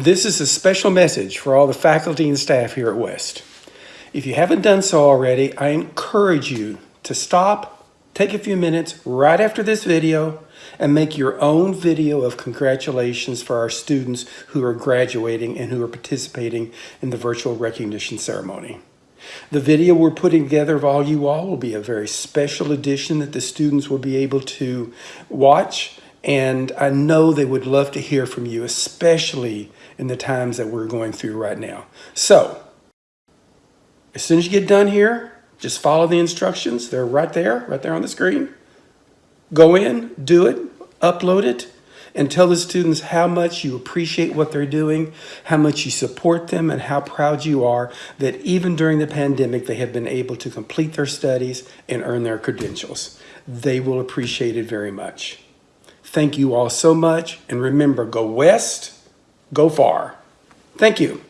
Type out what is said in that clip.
This is a special message for all the faculty and staff here at West. If you haven't done so already, I encourage you to stop, take a few minutes right after this video, and make your own video of congratulations for our students who are graduating and who are participating in the virtual recognition ceremony. The video we're putting together of all you all will be a very special edition that the students will be able to watch and I know they would love to hear from you, especially in the times that we're going through right now. So, as soon as you get done here, just follow the instructions. They're right there, right there on the screen. Go in, do it, upload it, and tell the students how much you appreciate what they're doing, how much you support them, and how proud you are that even during the pandemic, they have been able to complete their studies and earn their credentials. They will appreciate it very much. Thank you all so much. And remember, go west, go far. Thank you.